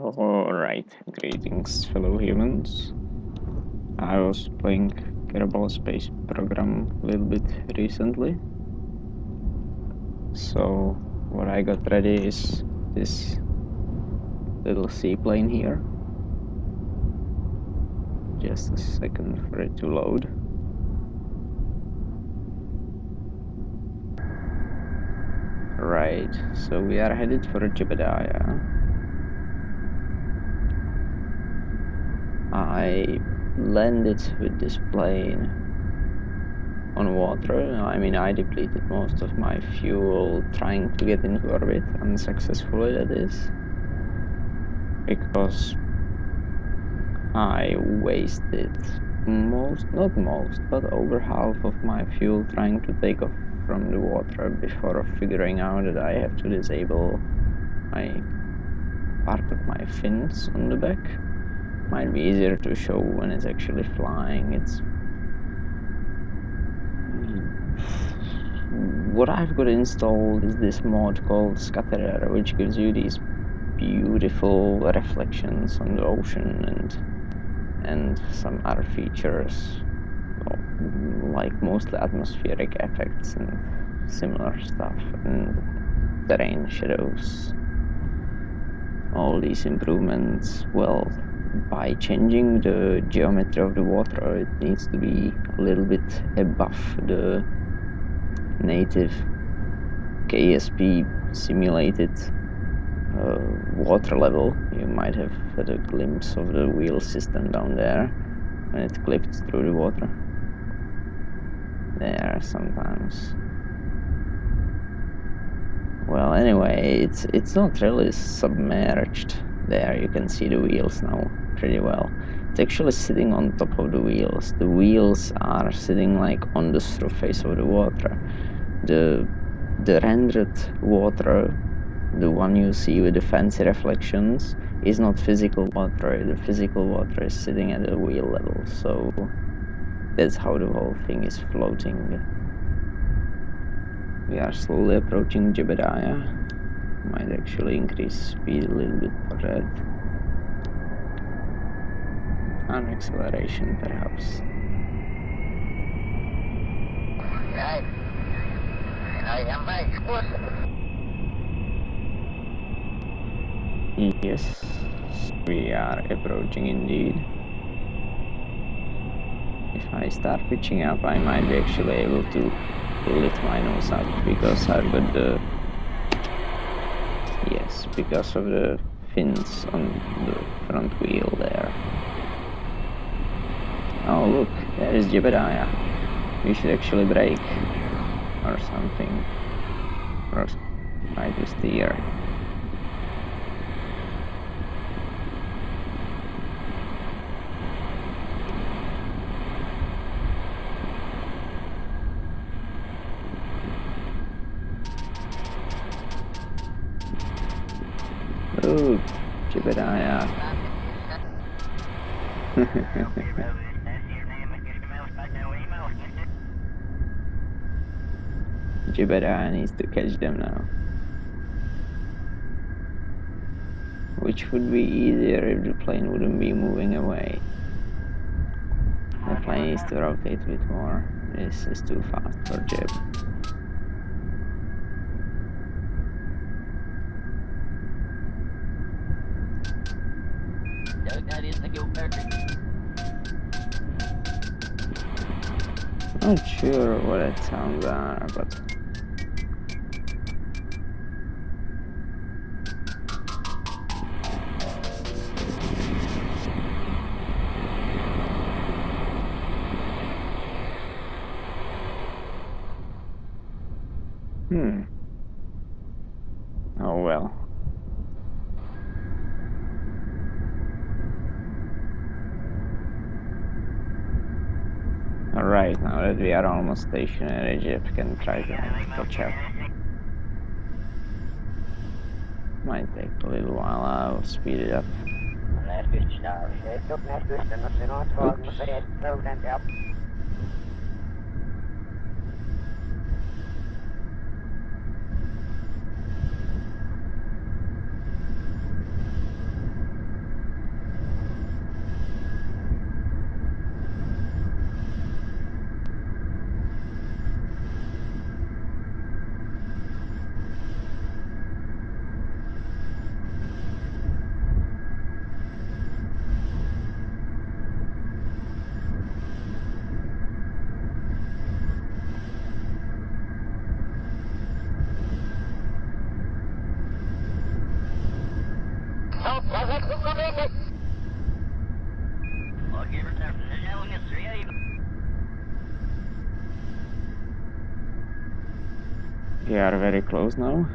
Alright, greetings fellow humans. I was playing Kerbal Space Program a little bit recently. So what I got ready is this little seaplane here. Just a second for it to load. Right, so we are headed for Jebediah. I landed with this plane on water. I mean, I depleted most of my fuel trying to get into orbit, unsuccessfully that is, because I wasted most, not most, but over half of my fuel trying to take off from the water before figuring out that I have to disable my part of my fins on the back might be easier to show when it's actually flying. It's what I've got installed is this mod called Scatterer, which gives you these beautiful reflections on the ocean and and some other features like mostly atmospheric effects and similar stuff and terrain shadows all these improvements well by changing the geometry of the water it needs to be a little bit above the native KSP simulated uh, water level. You might have had a glimpse of the wheel system down there when it clipped through the water. There sometimes. Well anyway it's it's not really submerged there you can see the wheels now pretty well. It's actually sitting on top of the wheels. The wheels are sitting like on the surface of the water. The the rendered water, the one you see with the fancy reflections, is not physical water. The physical water is sitting at the wheel level. So that's how the whole thing is floating. We are slowly approaching Jebediah might actually increase speed a little bit for that. And acceleration perhaps. Right. I am my. Yes, we are approaching indeed. If I start pitching up, I might be actually able to lift my nose up because I've got the Yes, because of the fins on the front wheel there. Oh look, there is Jebediah. We should actually brake or something. Or try to steer. Ooh, Jebediah. Jebediah needs to catch them now. Which would be easier if the plane wouldn't be moving away. The plane needs to rotate a bit more. This is too fast for Jeb. Not sure what it sounds are, but Hmm. Oh well. Alright, now that we are almost stationary, Jeb can try to catch up. Might take a little while, I'll speed it up. Oops. help, was it? Look at it. Okej, då tar vi det. Jag är tre i. We are very close now.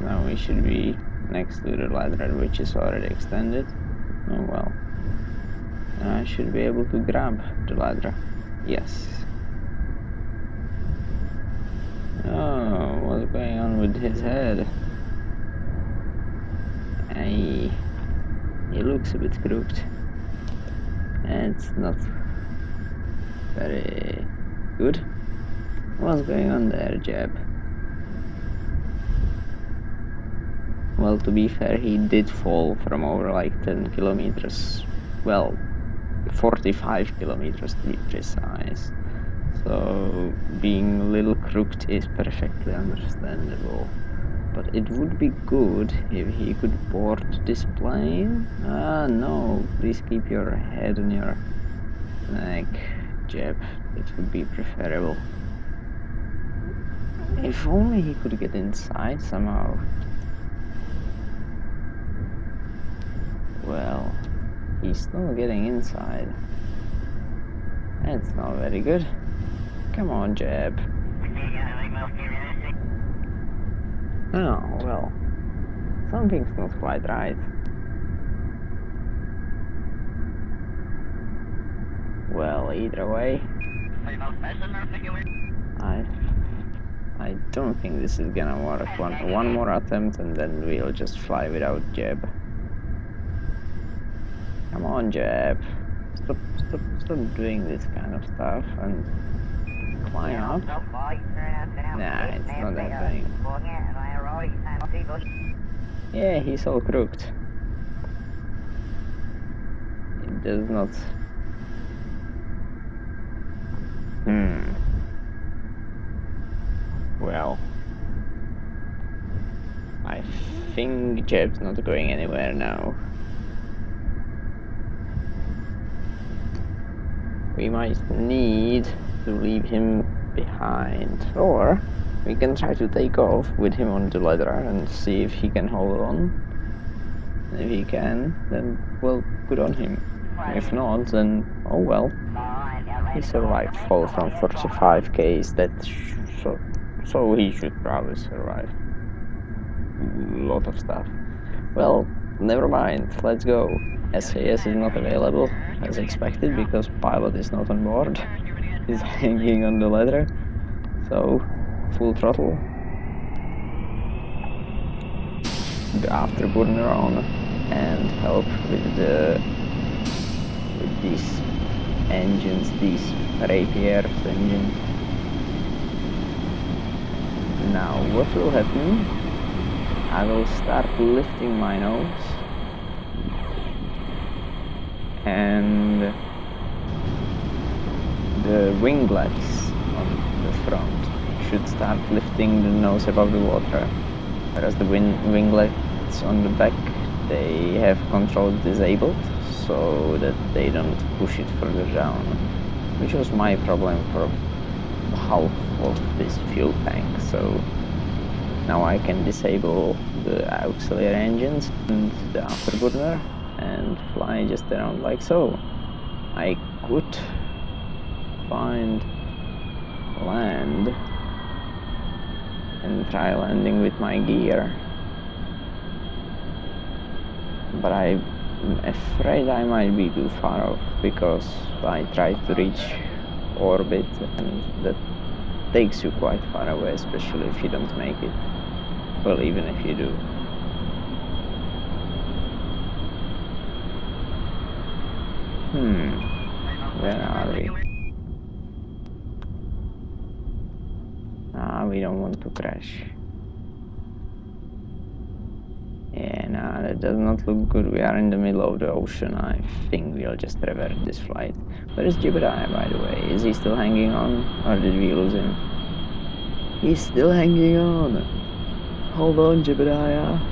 Now we should be next to the ladder, which is already extended. Oh well. I should be able to grab the ladder. Yes. Oh, what's going on with his head? Hey, he looks a bit crooked. It's not very good. What's going on there, Jeb? Well, to be fair, he did fall from over like 10 kilometers. Well, 45 kilometers to be precise. So, being a little crooked is perfectly understandable. But it would be good if he could board this plane. Ah, no, please keep your head on your neck, Jeb. It would be preferable. If only he could get inside somehow. Well, he's still getting inside. That's not very good. Come on, Jeb. Oh, well. Something's not quite right. Well, either way, I I don't think this is gonna work. One one more attempt and then we'll just fly without Jeb. Come on, Jeb. Stop stop stop doing this kind of stuff and climb up. Nah, it's not that thing. Yeah, he's all crooked. It does not. Hmm. Well. I think Jeb's not going anywhere now. We might need to leave him behind. Or we can try to take off with him on the ladder and see if he can hold on. If he can, then we'll put on him. If not, then oh well. He survived fall from 45k, that so, so he should probably survive. lot of stuff. Well, never mind, let's go. SAS is not available, as expected, because pilot is not on board. He's hanging on the ladder. So, full throttle. The afterburner on and help with the with these engines, these Rapier engines. Now what will happen? I will start lifting my nose and the winglets on the front should start lifting the nose above the water. Whereas the wing winglets on the back they have control disabled so that they don't push it further down which was my problem for half of this fuel tank. So now I can disable the auxiliary engines and the afterburner and fly just around like so. I could find land and try landing with my gear. But I'm afraid I might be too far off because I tried to reach orbit and that takes you quite far away especially if you don't make it. Well even if you do hmm where are we ah we don't want to crash yeah nah that does not look good. We are in the middle of the ocean. I think we'll just revert this flight. Where is Jebediah, by the way? Is he still hanging on? Or did we lose him? He's still hanging on. Hold on, Jebediah.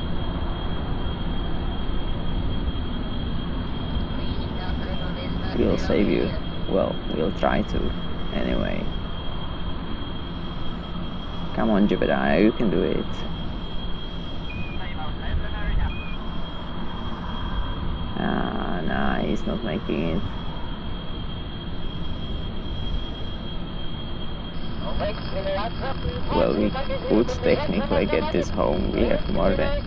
We'll save you. Well, we'll try to. Anyway. Come on, Jebediah, you can do it. Ah, nah, he's not making it. Well, we could technically get this home. We have more than...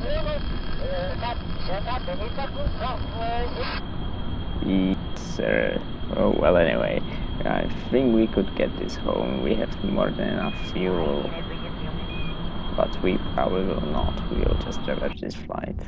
Yes, sir. Oh, well, anyway. I think we could get this home. We have more than enough fuel. But we probably will not. We'll just reverse this flight.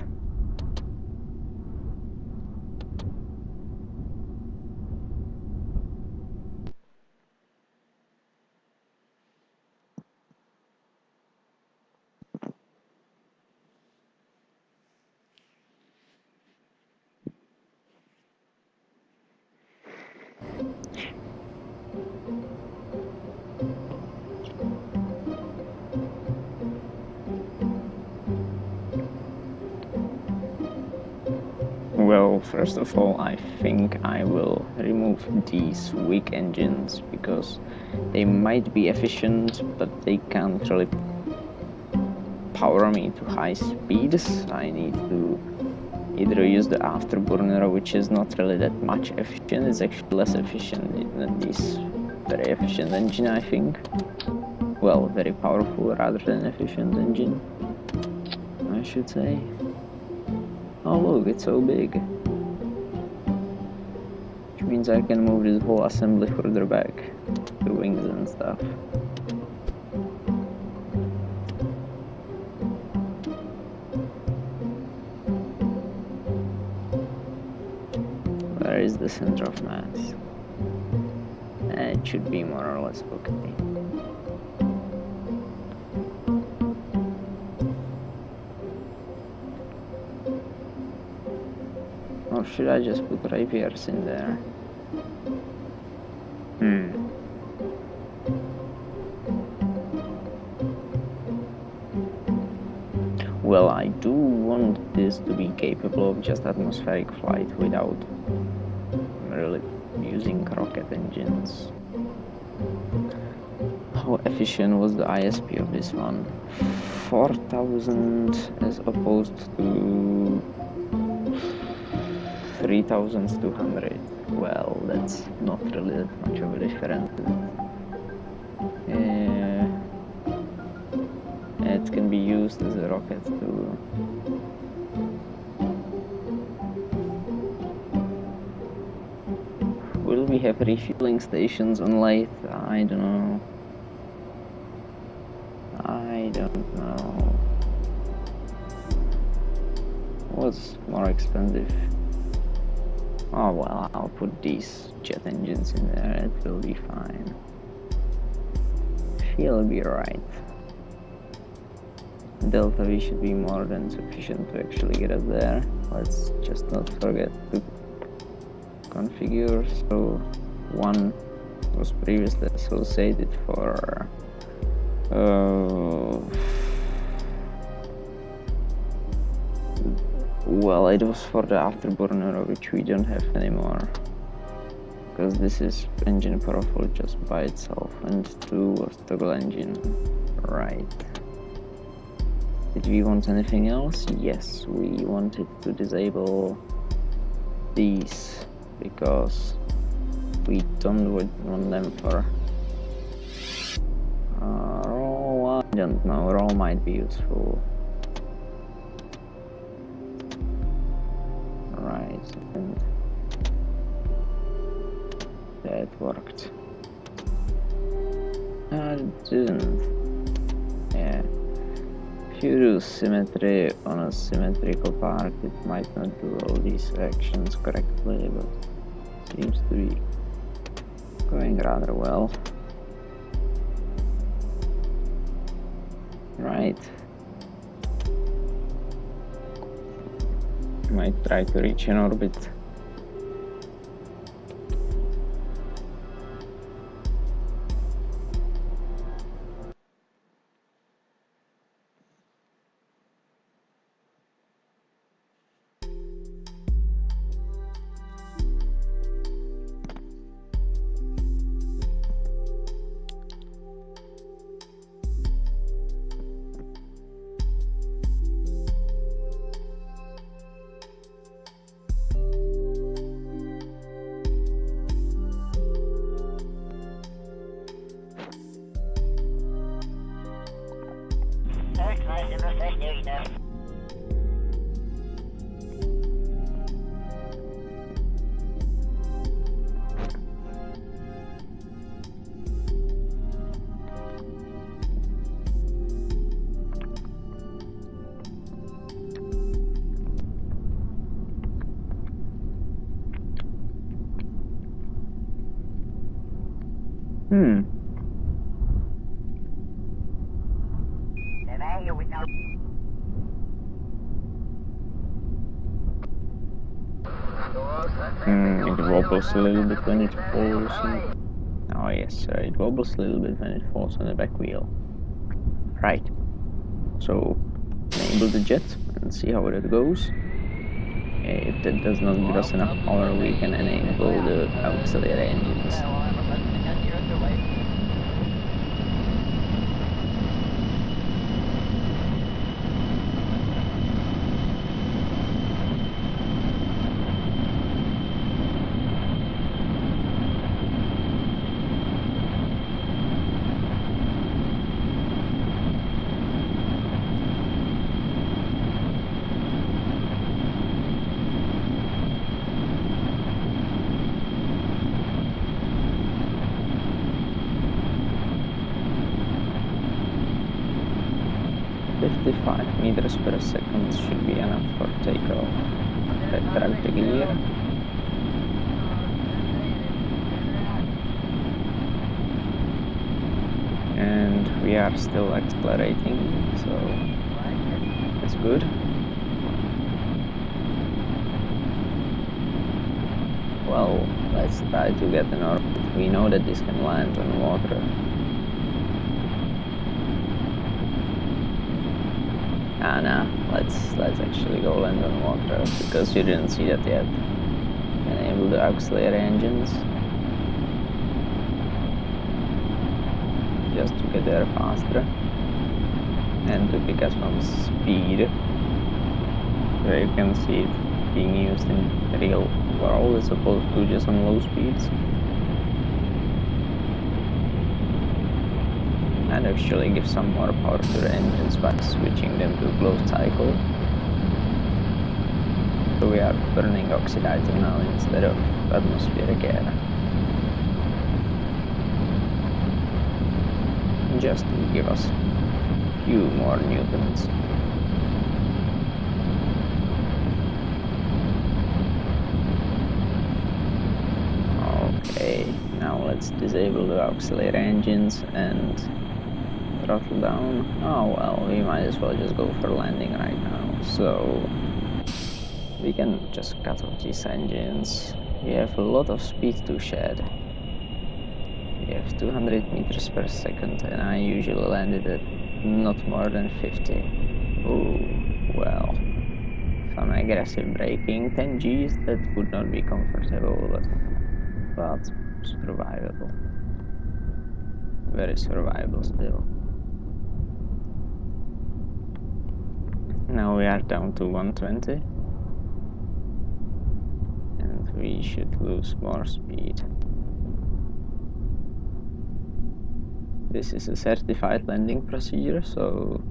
First of all, I think I will remove these weak engines because they might be efficient, but they can't really power me to high speeds. I need to either use the afterburner, which is not really that much efficient, it's actually less efficient than this very efficient engine, I think. Well, very powerful rather than efficient engine, I should say. Oh look, it's so big. Means I can move this whole assembly further back. The wings and stuff. Where is the center of mass? Eh, it should be more or less okay. Or should I just put rapiers in there? Hmm. Well, I do want this to be capable of just atmospheric flight without really using rocket engines. How efficient was the ISP of this one? 4000 as opposed to 3200 well that's not really much of a difference. Uh, it can be used as a rocket too will we have refueling stations on Laythe? I don't know. I don't know. What's more expensive Oh well, I'll put these jet engines in there, it will be fine. She'll be right. Delta V should be more than sufficient to actually get us there. Let's just not forget to configure. So one was previously associated for well it was for the afterburner which we don't have anymore. Because this is engine powerful just by itself and two was toggle engine right. Did we want anything else? Yes we wanted to disable these because we don't want them for uh, raw I don't know roll might be useful worked uh, it didn't yeah. If you do symmetry on a symmetrical part it might not do all these actions correctly but seems to be going rather well. Right. Might try to reach an orbit. Hmm. Hmm, it wobbles a little bit when it falls. on- Oh yes, uh, it wobbles a little bit when it falls on the back wheel. Right. So, enable the jet and see how it goes. If that does not give us enough power, we can enable the auxiliary engines. Meters per second should be enough for takeoff. Retract the gear. And we are still accelerating, so that's good. Well, let's try to get an orbit. We know that this can land on water. Ah, no. Let's let's actually go land on water because you didn't see that yet. Enable the auxiliary engines. Just to get there faster. And to pick us some speed. Where you can see it being used in real world as opposed to just on low speeds. And actually give some more power to the engines by switching them to closed cycle. So we are burning oxidizer now instead of atmospheric air. Just to give us a few more newtons. Okay, now let's disable the auxiliary engines and throttle down. Oh well, we might as well just go for landing right now. So we can just cut off these engines. We have a lot of speed to shed. We have 200 meters per second and I usually landed at not more than 50. Oh, well. Some aggressive braking, 10 Gs, that would not be comfortable, but, but survivable. Very survivable still. Now we are down to 120 and we should lose more speed. This is a certified landing procedure, so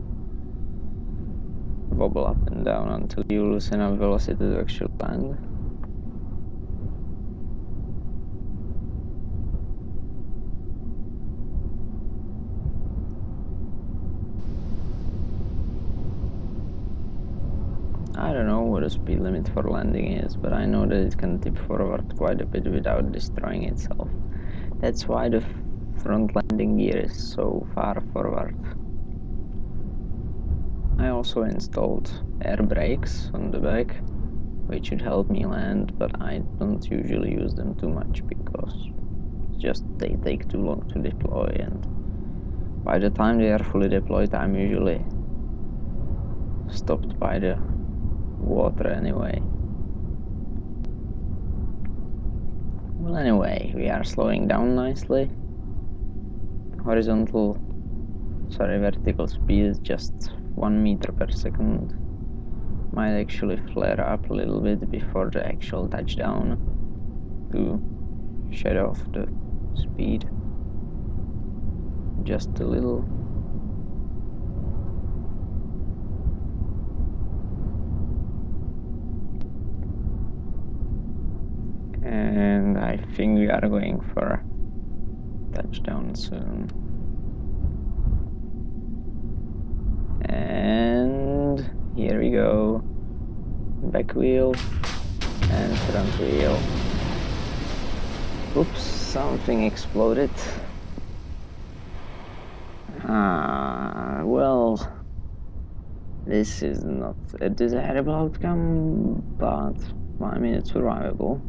wobble up and down until you lose enough velocity to actually land. I don't know what the speed limit for landing is, but I know that it can tip forward quite a bit without destroying itself. That's why the front landing gear is so far forward. I also installed air brakes on the back which should help me land, but I don't usually use them too much because just they take too long to deploy and by the time they are fully deployed I'm usually stopped by the water anyway. Well anyway, we are slowing down nicely. Horizontal, sorry vertical speed is just 1 meter per second. Might actually flare up a little bit before the actual touchdown to shed off the speed just a little and I think we are going for touchdown soon. And here we go. Back wheel and front wheel. Oops something exploded. Ah well this is not a desirable outcome but I mean it's survivable?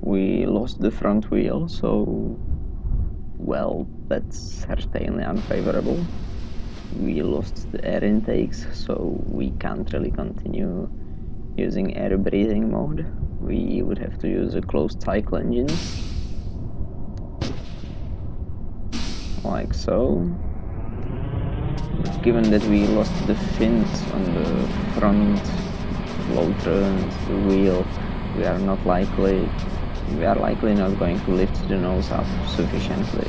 We lost the front wheel, so well, that's certainly unfavorable. We lost the air intakes, so we can't really continue using air breathing mode. We would have to use a closed cycle engine. Like so. Given that we lost the fins on the front floater and the wheel, we are not likely we are likely not going to lift the nose up sufficiently.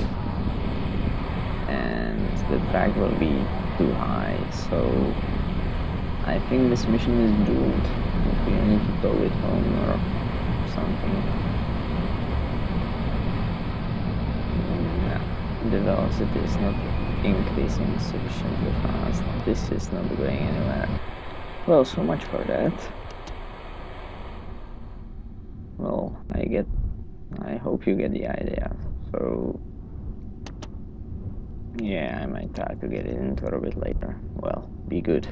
And the drag will be too high so I think this mission is doomed. We need to tow it home or something. The velocity is not increasing sufficiently fast. This is not going anywhere. Well so much for that well, I get, I hope you get the idea. So, yeah, I might try to get it into bit later. Well, be good.